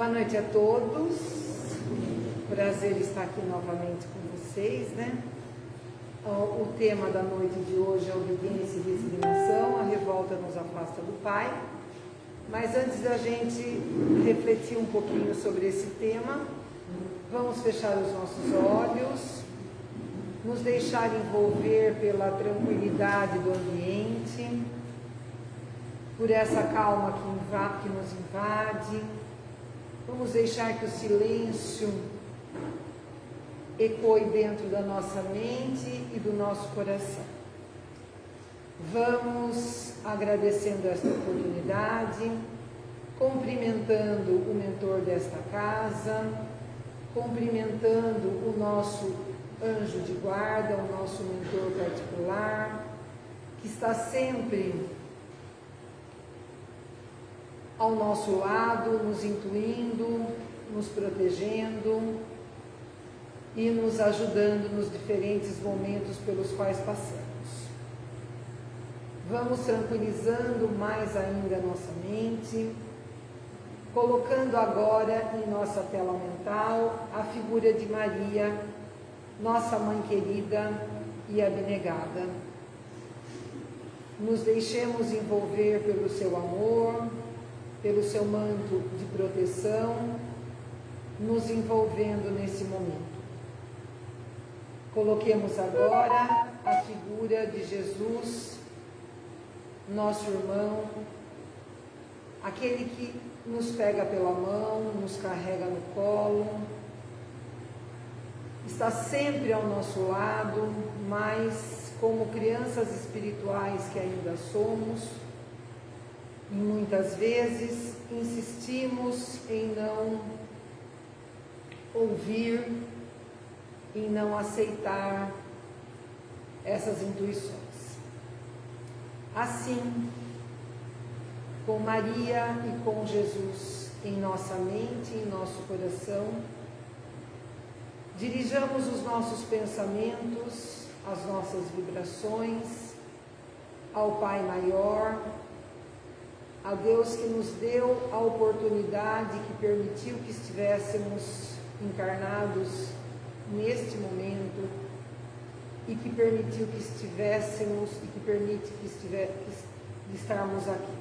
Boa noite a todos. Prazer estar aqui novamente com vocês, né? O tema da noite de hoje é obediência e resignação, a revolta nos afasta do Pai. Mas antes da gente refletir um pouquinho sobre esse tema, vamos fechar os nossos olhos, nos deixar envolver pela tranquilidade do ambiente, por essa calma que, que nos invade. Vamos deixar que o silêncio ecoe dentro da nossa mente e do nosso coração. Vamos agradecendo esta oportunidade, cumprimentando o mentor desta casa, cumprimentando o nosso anjo de guarda, o nosso mentor particular, que está sempre ao nosso lado, nos intuindo, nos protegendo, e nos ajudando nos diferentes momentos pelos quais passamos. Vamos tranquilizando mais ainda a nossa mente, colocando agora em nossa tela mental a figura de Maria, nossa mãe querida e abnegada. Nos deixemos envolver pelo seu amor, pelo seu manto de proteção, nos envolvendo nesse momento. Coloquemos agora a figura de Jesus, nosso irmão, aquele que nos pega pela mão, nos carrega no colo, está sempre ao nosso lado, mas como crianças espirituais que ainda somos, muitas vezes insistimos em não ouvir em não aceitar essas intuições. Assim, com Maria e com Jesus em nossa mente, em nosso coração, dirijamos os nossos pensamentos, as nossas vibrações ao Pai Maior, a Deus que nos deu a oportunidade, que permitiu que estivéssemos encarnados neste momento e que permitiu que estivéssemos e que permite que, estiver, que estarmos aqui.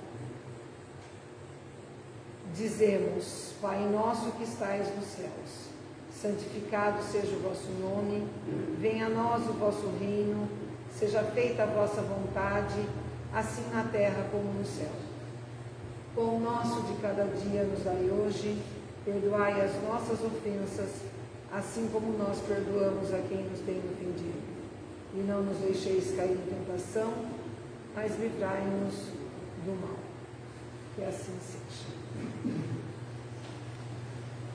Dizemos, Pai nosso que estais nos céus, santificado seja o vosso nome, venha a nós o vosso reino, seja feita a vossa vontade, assim na terra como no céu. Pão nosso de cada dia nos dai hoje, perdoai as nossas ofensas, assim como nós perdoamos a quem nos tem ofendido. E não nos deixeis cair em tentação, mas livrai-nos do mal. Que assim seja.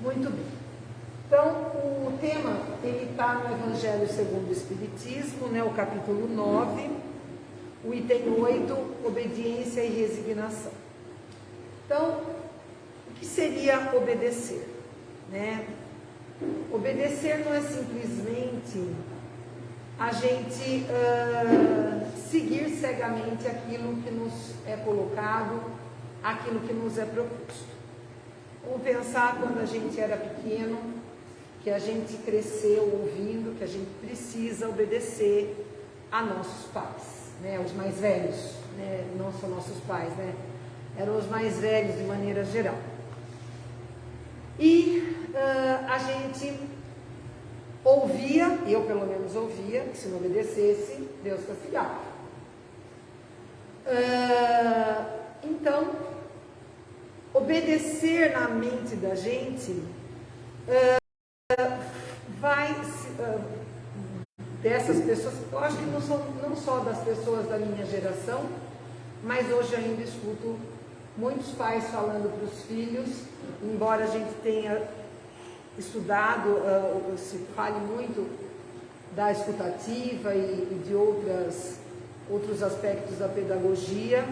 Muito bem. Então, o tema, ele está no Evangelho segundo o Espiritismo, né, o capítulo 9, o item 8, obediência e resignação. Então, o que seria obedecer? Né? Obedecer não é simplesmente a gente uh, seguir cegamente aquilo que nos é colocado, aquilo que nos é proposto. Vamos pensar quando a gente era pequeno, que a gente cresceu ouvindo que a gente precisa obedecer a nossos pais, né? os mais velhos, né? não são nossos pais, né? Eram os mais velhos de maneira geral. E uh, a gente ouvia, eu pelo menos ouvia, que se não obedecesse, Deus castigava. Uh, então, obedecer na mente da gente uh, vai dessas pessoas, eu acho que não, são, não só das pessoas da minha geração, mas hoje ainda escuto muitos pais falando para os filhos, embora a gente tenha estudado, uh, se fale muito da escutativa e, e, de outras, outros aspectos da pedagogia,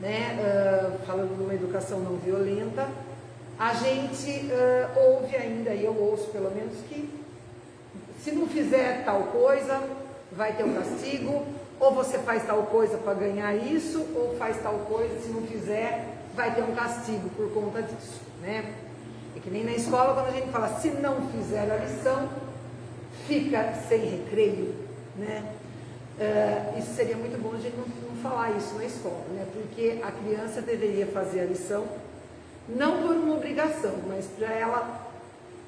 né, uh, falando de uma educação não violenta, a gente uh, ouve ainda, e eu ouço pelo menos, que se não fizer tal coisa, vai ter um castigo, ou você faz tal coisa para ganhar isso, ou faz tal coisa, se não fizer, vai ter um castigo por conta disso, né? É que nem na escola quando a gente fala, se não fizer a lição, fica sem recreio, né? Uh, isso seria muito bom a gente não, não, falar isso na escola, né? Porque a criança deveria fazer a lição não por uma obrigação, mas para ela,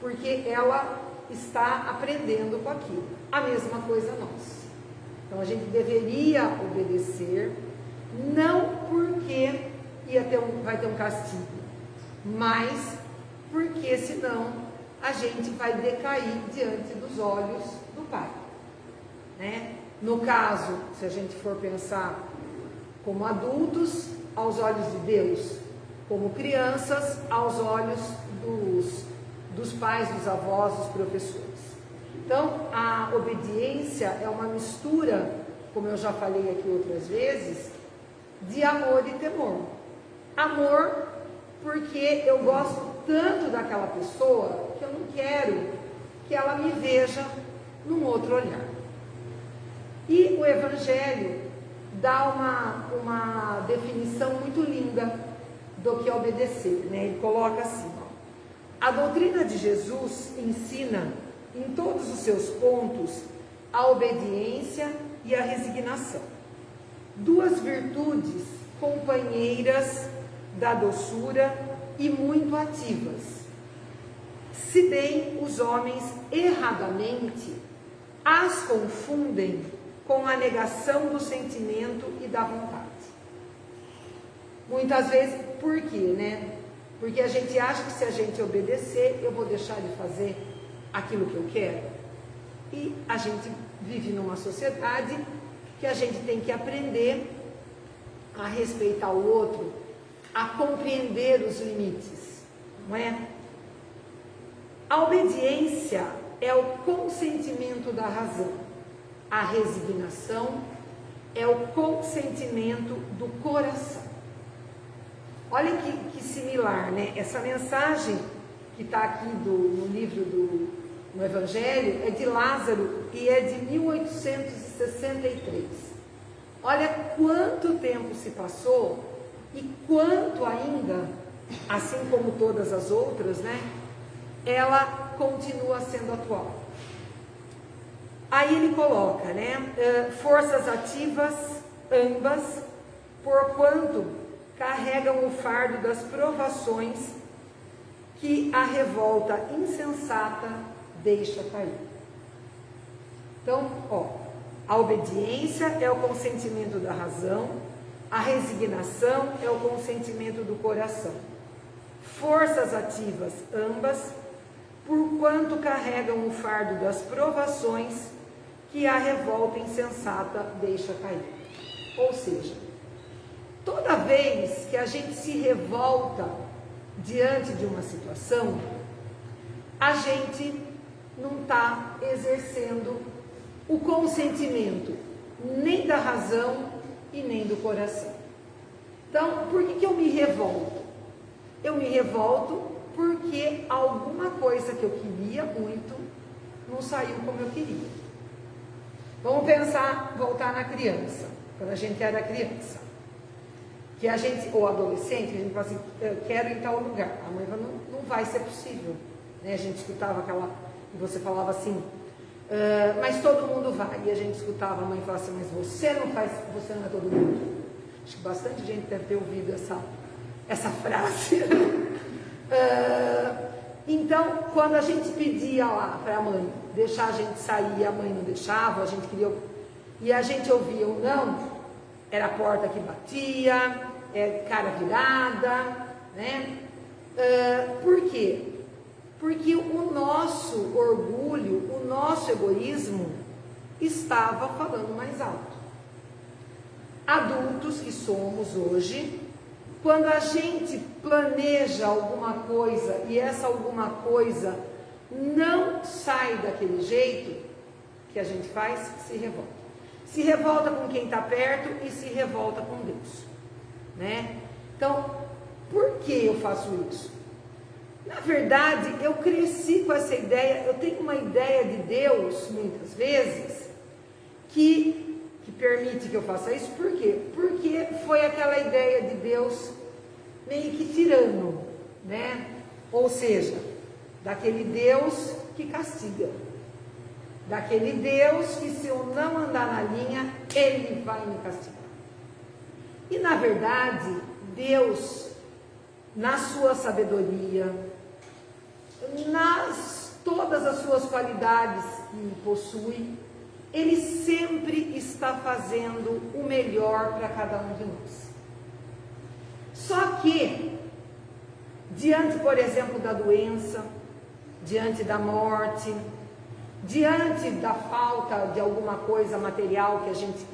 porque ela está aprendendo com aquilo. A mesma coisa nós. Então a gente deveria obedecer, não porque ia ter um, vai ter um castigo, mas porque senão a gente vai decair diante dos olhos do Pai. Né? No caso, se a gente for pensar como adultos, aos olhos de Deus, como crianças, aos olhos dos, dos pais, dos avós, dos professores. Então, a obediência é uma mistura, como eu já falei aqui outras vezes, de amor e temor. Amor, porque eu gosto tanto daquela pessoa que eu não quero que ela me veja num outro olhar. E o Evangelho dá uma, uma definição muito linda do que é obedecer. Né? Ele coloca assim: ó, a doutrina de Jesus ensina em todos os seus pontos a obediência e a resignação. Duas virtudes companheiras da doçura e muito ativas. Se bem os homens erradamente as confundem com a negação do sentimento e da vontade. Muitas vezes, por quê, né? Porque a gente acha que se a gente obedecer, eu vou deixar de fazer aquilo que eu quero. E a gente vive numa sociedade que a gente tem que aprender a respeitar o outro, a compreender os limites, não é? A obediência é o consentimento da razão. A resignação é o consentimento do coração. Olha que, que similar, né? Essa mensagem que está aqui do, no livro do no Evangelho é de Lázaro e é de 1863. Olha quanto tempo se passou e quanto ainda, assim como todas as outras, né? Ela continua sendo atual. Aí ele coloca, né? Eh, forças ativas, ambas, porquanto carregam o fardo das provações que a revolta insensata deixa cair. Então, ó, a obediência é o consentimento da razão, a resignação é o consentimento do coração. Forças ativas ambas, porquanto carregam o fardo das provações que a revolta insensata deixa cair. Ou seja, toda vez que a gente se revolta diante de uma situação, a gente não está exercendo o consentimento nem da razão e nem do coração. Então, por que, que eu me revolto? Eu me revolto porque alguma coisa que eu queria muito não saiu como eu queria. Vamos pensar, voltar na criança, quando a gente era criança. Que a gente, ou adolescente, a gente fala assim, eu quero ir em tal lugar. A mãe fala, não, não vai ser possível. Né? A gente escutava aquela, você falava assim, uh, mas todo mundo vai. E a gente escutava a mãe falar assim, mas você não faz, você não é todo mundo. Acho que bastante gente deve ter ouvido essa, essa frase. uh, então, quando a gente pedia lá para a mãe deixar a gente sair, a mãe não deixava, a gente queria. E a gente ouvia o não, era a porta que batia, é, cara virada, né? Uh, por quê? Porque o nosso orgulho, o nosso egoísmo estava falando mais alto. Adultos que somos hoje, quando a gente planeja alguma coisa e essa alguma coisa não sai daquele jeito, que a gente faz? Se revolta. Se revolta com quem está perto e se revolta com Deus. Né? Então, por que eu faço isso? Na verdade, eu cresci com essa ideia, eu tenho uma ideia de Deus, muitas vezes, que que permite que eu faça isso, por quê? Porque foi aquela ideia de Deus meio que tirano, né? Ou seja, daquele Deus que castiga. Daquele Deus que, se eu não andar na linha, Ele vai me castigar. E na verdade, Deus, na sua sabedoria, nas todas as suas qualidades que possui, Ele sempre está fazendo o melhor para cada um de nós. Só que, diante, por exemplo, da doença, diante da morte, diante da falta de alguma coisa material que a gente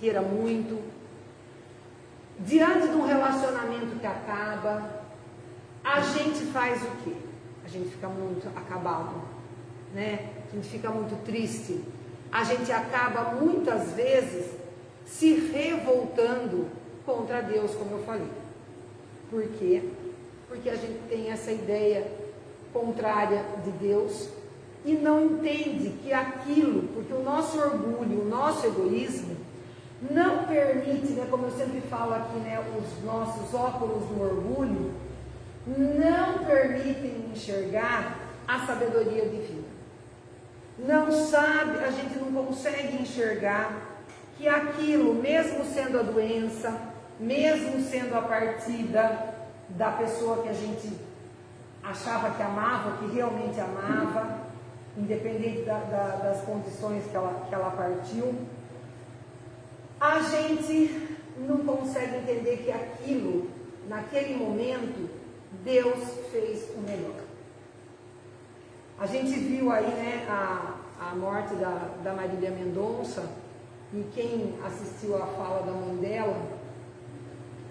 queira muito, diante de um relacionamento que acaba, a gente faz o quê? A gente fica muito acabado, né? A gente fica muito triste. A gente acaba muitas vezes se revoltando contra Deus, como eu falei. Por quê? Porque a gente tem essa ideia contrária de Deus e não entende que aquilo, porque o nosso orgulho, o nosso egoísmo, não permite, né, como eu sempre falo aqui, né, os nossos óculos do orgulho, enxergar a sabedoria divina. Não sabe, a gente não consegue enxergar que aquilo, mesmo sendo a doença, mesmo sendo a partida da pessoa que a gente achava que amava, que realmente amava, independente da, da, das condições que ela, que ela partiu, a gente não consegue entender que aquilo, naquele momento, Deus fez o melhor. A gente viu aí né, a, a morte da, da Marília Mendonça, e quem assistiu a fala da mãe dela,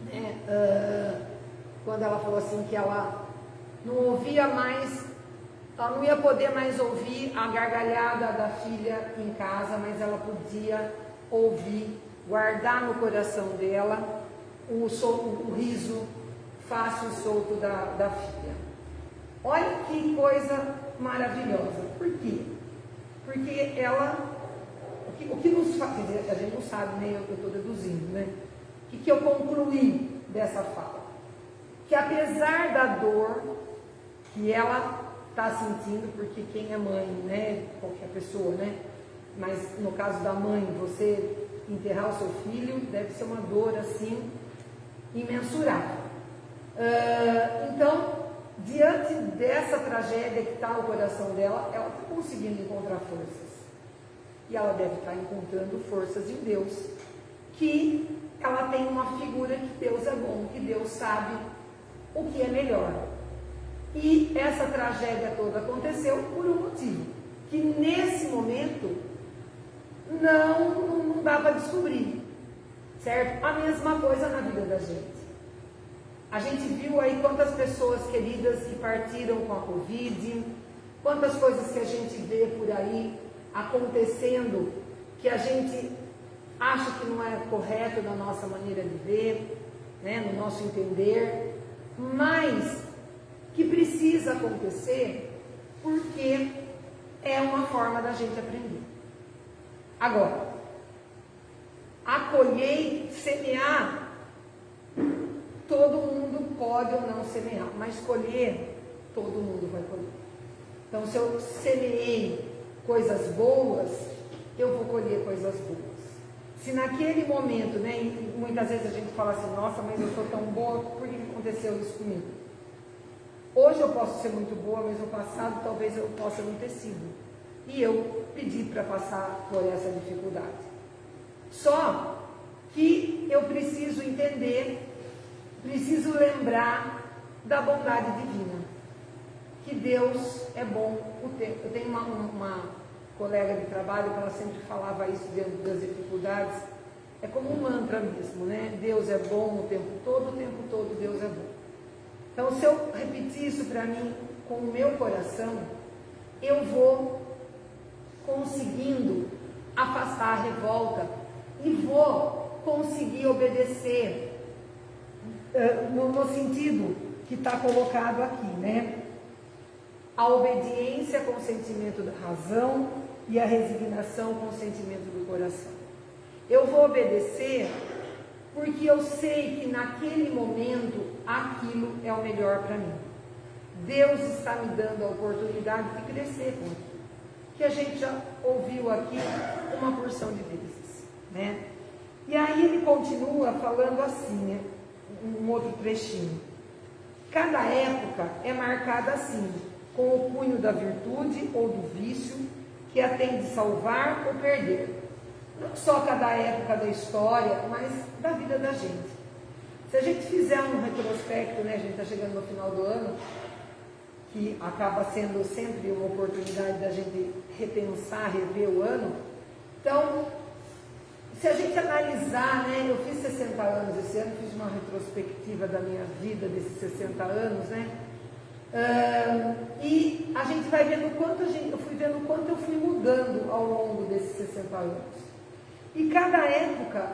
né, uh, quando ela falou assim que ela não ouvia mais, ela não ia poder mais ouvir a gargalhada da filha em casa, mas ela podia ouvir guardar no coração dela o, solto, o riso fácil e solto da, da filha. Olha que coisa maravilhosa. Por quê? Porque ela, o que, o que nos faz, a gente não sabe, né? Eu estou deduzindo, né? O que, que eu concluí dessa fala? Que apesar da dor que ela está sentindo, porque quem é mãe, né? Qualquer pessoa, né? Mas no caso da mãe, você enterrar o seu filho deve ser uma dor assim imensurável. Uh, então, diante dessa tragédia que está no coração dela, ela está conseguindo encontrar forças. E ela deve estar tá encontrando forças em Deus, que ela tem uma figura que Deus é bom, que Deus sabe o que é melhor. E essa tragédia toda aconteceu por um motivo, que nesse momento não, não dá para descobrir. Certo? A mesma coisa na vida da gente. A gente viu aí quantas pessoas queridas que partiram com a Covid, quantas coisas que a gente vê por aí acontecendo que a gente acha que não é correto na nossa maneira de ver, né, no nosso entender, mas que precisa acontecer porque é uma forma da gente aprender. Agora, acolher, semear, todo mundo pode ou não semear, mas colher, todo mundo vai colher. Então, se eu semeei coisas boas, eu vou colher coisas boas. Se naquele momento, né, muitas vezes a gente fala assim, nossa, mas eu sou tão boa, por que aconteceu isso comigo? Hoje eu posso ser muito boa, mas no passado talvez eu possa não ter sido e eu pedi para passar por essa dificuldade. Só que eu preciso entender, preciso lembrar da bondade divina. Que Deus é bom o tempo. Eu tenho uma, uma colega de trabalho que ela sempre falava isso dentro das dificuldades. É como um mantra mesmo, né? Deus é bom o tempo todo, o tempo todo Deus é bom. Então, se eu repetir isso para mim com o meu coração, eu vou conseguindo afastar a revolta e vou conseguir obedecer no, no sentido que está colocado aqui, né? A obediência com o sentimento da razão e a resignação com o sentimento do coração. Eu vou obedecer porque eu sei que naquele momento aquilo é o melhor para mim. Deus está me dando a oportunidade de crescer com aquilo. Que a gente já ouviu aqui uma porção de vezes. Né? E aí ele continua falando assim, né? Um outro trechinho. Cada época é marcada assim, com o punho da virtude ou do vício, que a tem de salvar ou perder. Não só cada época da história, mas da vida da gente. Se a gente fizer um retrospecto, né, a gente está chegando no final do ano, que acaba sendo sempre uma oportunidade da gente repensar, rever o ano. Então, se a gente analisar, né, eu fiz 60 anos esse ano, fiz uma retrospectiva da minha vida desses 60 anos, né? Uh, e a gente vai vendo quanto gente, eu fui vendo quanto eu fui mudando ao longo desses 60 anos. E cada época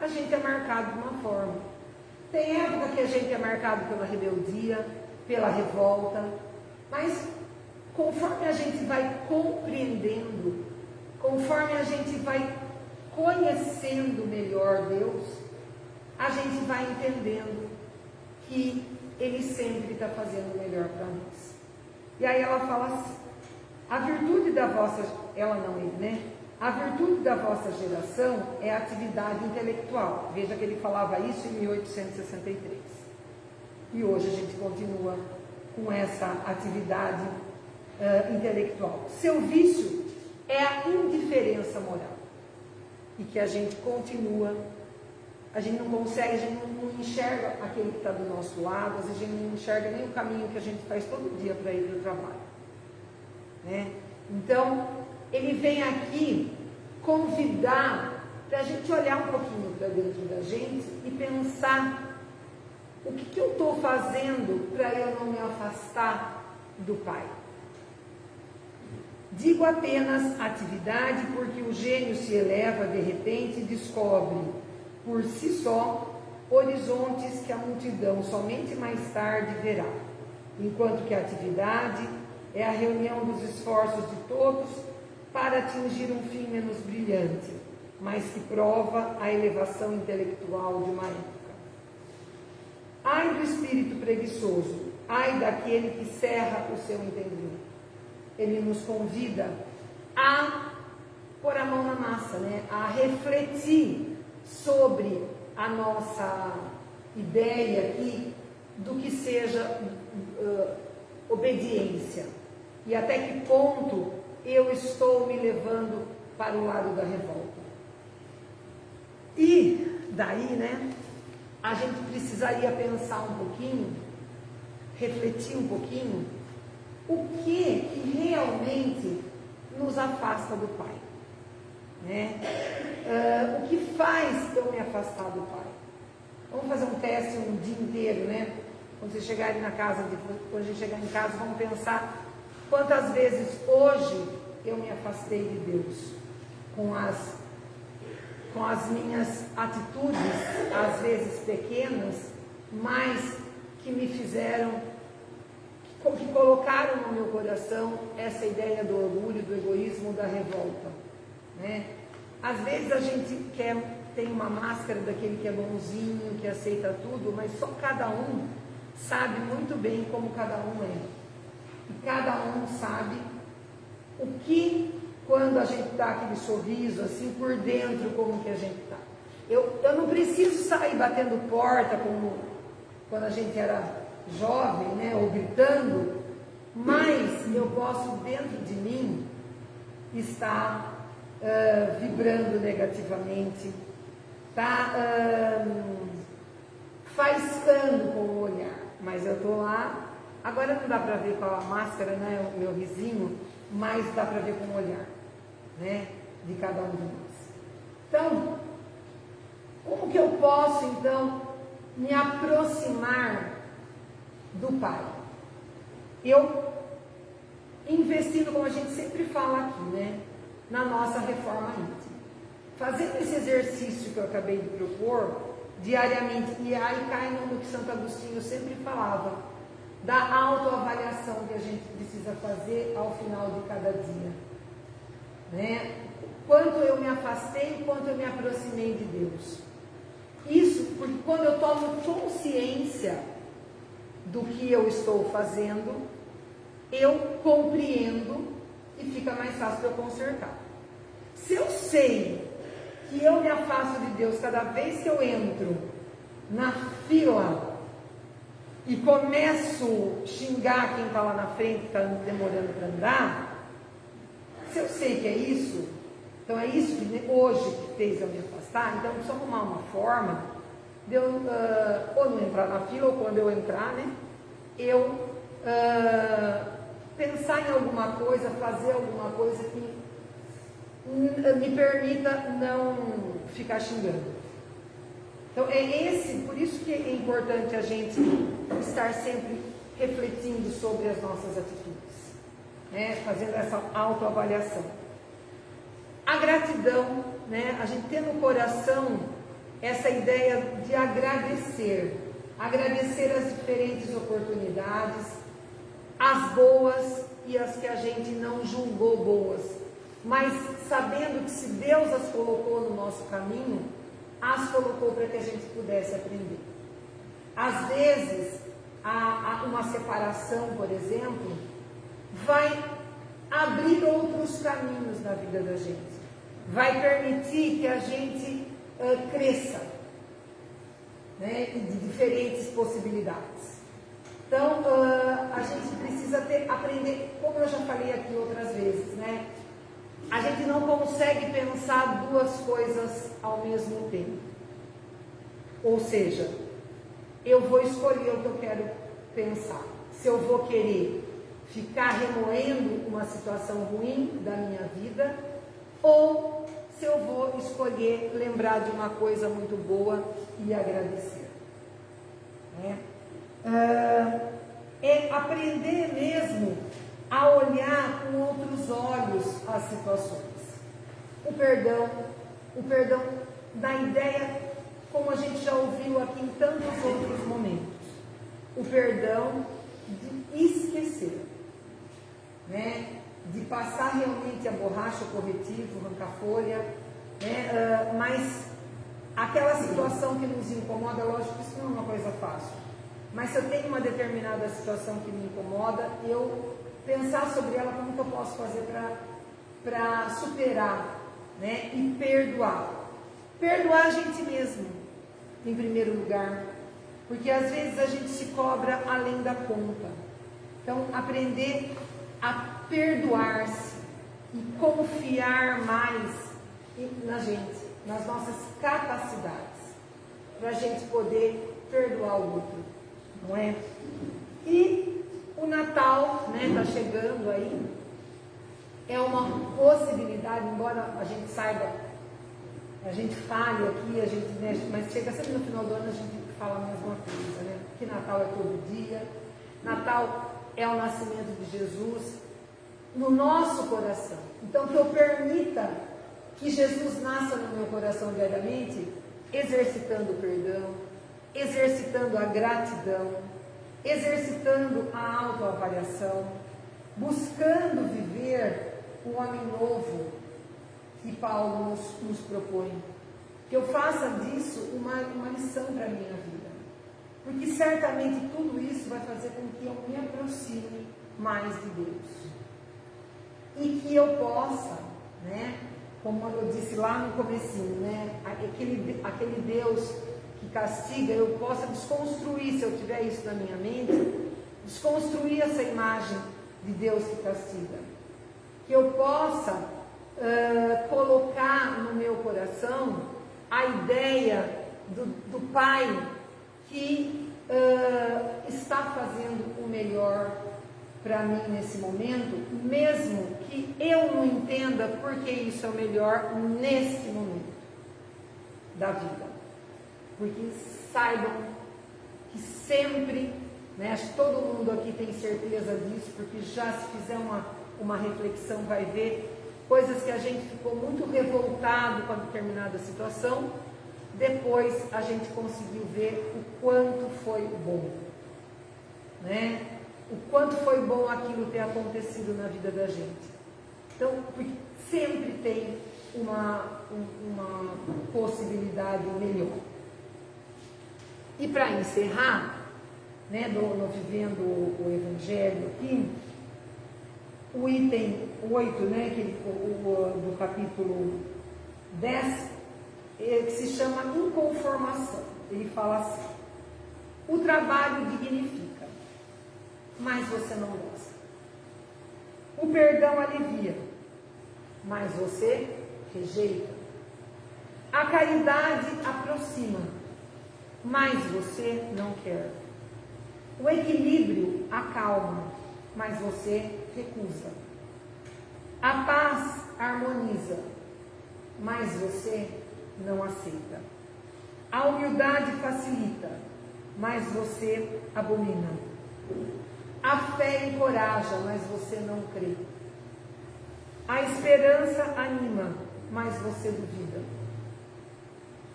a gente é marcado de uma forma. Tem época que a gente é marcado pela rebeldia, pela revolta, mas conforme a gente vai compreendendo, conforme a gente vai conhecendo melhor Deus, a gente vai entendendo que Ele sempre está fazendo o melhor para nós. E aí ela fala assim: a virtude da vossa, ela não ele, né? A virtude da vossa geração é a atividade intelectual. Veja que ele falava isso em 1863. E hoje a gente continua com essa atividade uh, intelectual. Seu vício é a indiferença moral. E que a gente continua, a gente não consegue, a gente não, enxerga aquele que está do nosso lado, a gente não enxerga nem o caminho que a gente faz todo dia para ir para o trabalho. Né? Então, ele vem aqui convidar para a gente olhar um pouquinho para dentro da gente e pensar o que, que eu estou fazendo para eu não me afastar do Pai? Digo apenas atividade porque o gênio se eleva de repente e descobre por si só horizontes que a multidão somente mais tarde verá, enquanto que a atividade é a reunião dos esforços de todos para atingir um fim menos brilhante, mas que prova a elevação intelectual de uma época. Ai do espírito preguiçoso, ai daquele que cerra o seu entendimento. Ele nos convida a pôr a mão na massa, né? a refletir sobre a nossa ideia aqui do que seja uh, obediência e até que ponto eu estou me levando para o lado da revolta. E daí, né? a gente precisaria pensar um pouquinho, refletir um pouquinho, o que, realmente nos afasta do Pai. Né? Uh, o que faz eu me afastar do Pai? Vamos fazer um teste um dia inteiro, né? Quando vocês chegarem na casa, quando a gente chegar em casa, vamos pensar quantas vezes hoje eu me afastei de Deus com as com as minhas atitudes, às vezes pequenas, mas que me fizeram, que colocaram no meu coração essa ideia do orgulho, do egoísmo, da revolta. Né? Às vezes a gente quer, tem uma máscara daquele que é bonzinho, que aceita tudo, mas só cada um sabe muito bem como cada um é. E cada um sabe o que quando a gente dá aquele sorriso, assim, por dentro, como que a gente está. Eu, eu não preciso sair batendo porta como quando a gente era jovem, né, ou gritando, mas eu posso, dentro de mim, estar uh, vibrando negativamente, tá uh, faiscando com o olhar, mas eu estou lá. Agora não dá para ver com a máscara, né, o meu vizinho, mas dá para ver com o olhar né, de cada um de nós. Então, como que eu posso então me aproximar do Pai? Eu investindo, como a gente sempre fala aqui, né, na nossa reforma íntima. Fazendo esse exercício que eu acabei de propor diariamente, e aí cai no que Santo Agostinho sempre falava, da autoavaliação que a gente precisa fazer ao final de cada dia. Né? Quanto eu me afastei, quanto eu me aproximei de Deus. Isso porque quando eu tomo consciência do que eu estou fazendo, eu compreendo e fica mais fácil para eu consertar. Se eu sei que eu me afasto de Deus cada vez que eu entro na fila e começo a xingar quem está lá na frente, que está demorando para andar, se eu sei que é isso, então é isso que hoje que fez eu me afastar, então eu preciso arrumar uma forma de eu uh, ou não entrar na fila, ou quando eu entrar, né, eu uh, pensar em alguma coisa, fazer alguma coisa que me permita não ficar xingando. Então é esse, por isso que é importante a gente estar sempre refletindo sobre as nossas atitudes, né? fazendo essa autoavaliação. A gratidão, né? a gente ter no coração essa ideia de agradecer, agradecer as diferentes oportunidades, as boas e as que a gente não julgou boas. Mas sabendo que se Deus as colocou no nosso caminho, as colocou para que a gente pudesse aprender. Às vezes, a, a uma separação, por exemplo, vai abrir outros caminhos na vida da gente, vai permitir que a gente uh, cresça né, de diferentes possibilidades. Então, uh, a gente precisa ter, aprender, como eu já falei aqui outras vezes, né? a gente não consegue pensar duas coisas ao mesmo tempo. Ou seja, eu vou escolher o que eu quero pensar. Se eu vou querer ficar remoendo uma situação ruim da minha vida, ou se eu vou escolher lembrar de uma coisa muito boa e agradecer. É, é aprender mesmo a olhar com outros olhos as situações. O perdão, o perdão da ideia, como a gente já ouviu aqui em tantos outros momentos, o perdão de esquecer, né? De passar realmente a borracha, o corretivo, arrancar folha, né? Uh, mas aquela situação que nos incomoda, lógico que isso não é uma coisa fácil. Mas se eu tenho uma determinada situação que me incomoda, eu pensar sobre ela, como que eu posso fazer para superar né? e perdoar. Perdoar a gente mesmo, em primeiro lugar, porque às vezes a gente se cobra além da conta. Então, aprender a perdoar-se e confiar mais na gente, nas nossas capacidades, para a gente poder perdoar o outro, não é? E o Natal né, tá chegando aí, é uma possibilidade, embora a gente saiba, a gente fale aqui, a gente, né, mas chega sempre no final do ano a gente fala a mesma coisa, né? Que Natal é todo dia, Natal é o nascimento de Jesus no nosso coração. Então que eu permita que Jesus nasça no meu coração diariamente, exercitando o perdão, exercitando a gratidão, exercitando a autoavaliação, buscando viver o homem novo que Paulo nos, nos propõe. Que eu faça disso uma, uma lição para a minha vida. Porque certamente tudo isso vai fazer com que eu me aproxime mais de Deus. E que eu possa, né, como eu disse lá no comecinho, né, aquele, aquele Deus que castiga, eu possa desconstruir, se eu tiver isso na minha mente, desconstruir essa imagem de Deus que castiga. Que eu possa uh, colocar no meu coração a ideia do, do Pai que uh, está fazendo o melhor para mim nesse momento, mesmo que eu não entenda porque isso é o melhor nesse momento da vida porque saibam que sempre, né, acho que todo mundo aqui tem certeza disso, porque já se fizer uma, uma reflexão vai ver coisas que a gente ficou muito revoltado com a determinada situação, depois a gente conseguiu ver o quanto foi bom, né? O quanto foi bom aquilo ter acontecido na vida da gente. Então, sempre tem uma, uma possibilidade melhor. E para encerrar, né, do, no Vivendo o Evangelho aqui, o item 8, né, que, o, o, do capítulo 10, é, que se chama inconformação. Ele fala assim: o trabalho dignifica, mas você não gosta. O perdão alivia, mas você rejeita. A caridade aproxima, mas você não quer. O equilíbrio acalma, mas você recusa. A paz harmoniza, mas você não aceita. A humildade facilita, mas você abomina. A fé encoraja, mas você não crê. A esperança anima, mas você duvida.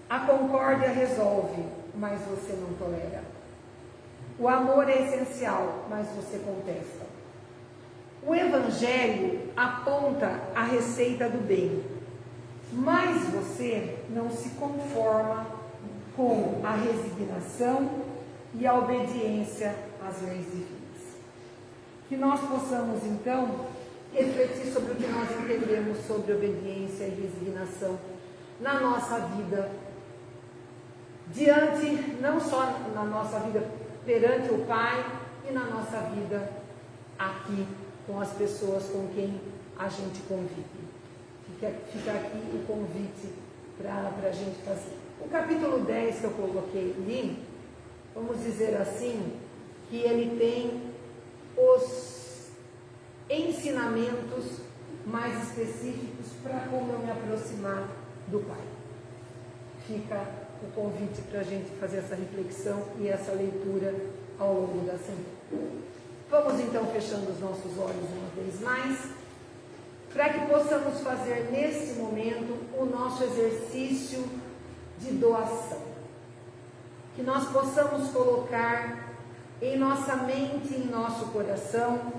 A concórdia resolve, mas você não tolera. O amor é essencial, mas você contesta. O Evangelho aponta a receita do bem, mas você não se conforma com a resignação e a obediência às leis divinas. Que nós possamos, então, refletir sobre o que nós entendemos sobre obediência e resignação na nossa vida, diante, não só na nossa vida perante o Pai e na nossa vida aqui com as pessoas com quem a gente convive. Fica, fica aqui o convite para a gente fazer. O capítulo 10 que eu coloquei ali, vamos dizer assim, que ele tem os ensinamentos mais específicos para como eu me aproximar do Pai. Fica o convite para a gente fazer essa reflexão e essa leitura ao longo da semana. Vamos então fechando os nossos olhos uma vez mais, para que possamos fazer nesse momento o nosso exercício de doação. Que nós possamos colocar em nossa mente, em nosso coração,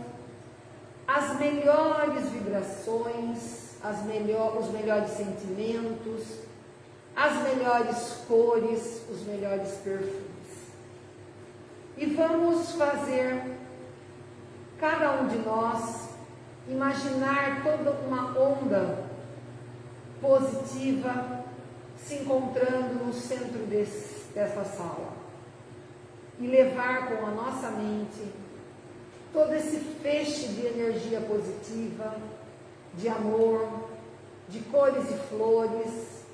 as melhores vibrações, as melhor, os melhores sentimentos, as melhores cores, os melhores perfumes. E vamos fazer, cada um de nós, imaginar toda uma onda positiva se encontrando no centro desse, dessa sala. E levar com a nossa mente todo esse feixe de energia positiva, de amor, de cores e flores,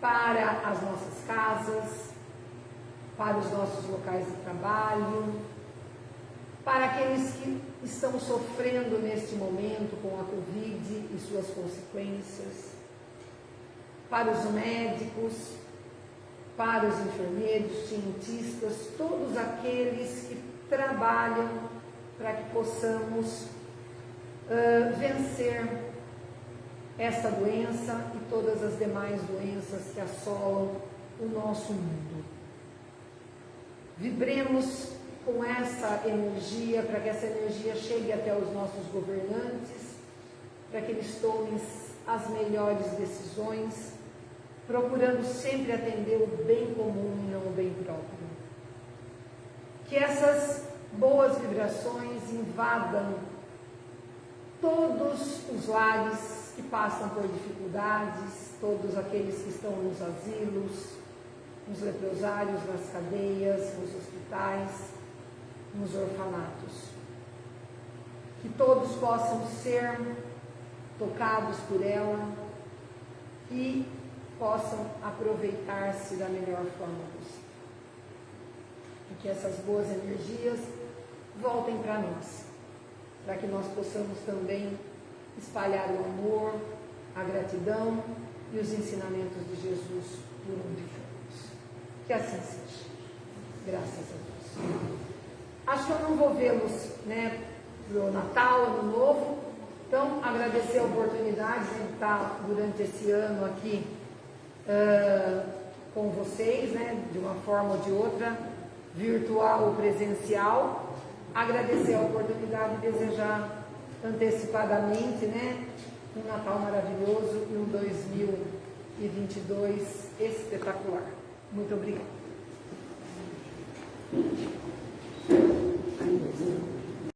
para as nossas casas, para os nossos locais de trabalho, para aqueles que estão sofrendo neste momento com a Covid e suas consequências, para os médicos, para os enfermeiros, cientistas, todos aqueles que trabalham para que possamos uh, vencer esta doença e todas as demais doenças que assolam o nosso mundo. Vibremos com essa energia, para que essa energia chegue até os nossos governantes, para que eles tomem as melhores decisões, procurando sempre atender o bem comum e não o bem próprio. Que essas boas vibrações invadam todos os lares que passam por dificuldades, todos aqueles que estão nos asilos, nos leprosários, nas cadeias, nos hospitais, nos orfanatos. Que todos possam ser tocados por ela e possam aproveitar-se da melhor forma possível. E que essas boas energias voltem para nós, para que nós possamos também espalhar o amor, a gratidão e os ensinamentos de Jesus por onde formos. Que assim seja. Graças a Deus. Acho que eu não vou vê-los né, para o Natal, Ano Novo. Então, agradecer a oportunidade de estar durante esse ano aqui uh, com vocês, né, de uma forma ou de outra, virtual ou presencial. Agradecer a oportunidade e desejar antecipadamente, né? Um Natal maravilhoso e um 2022 espetacular. Muito obrigada.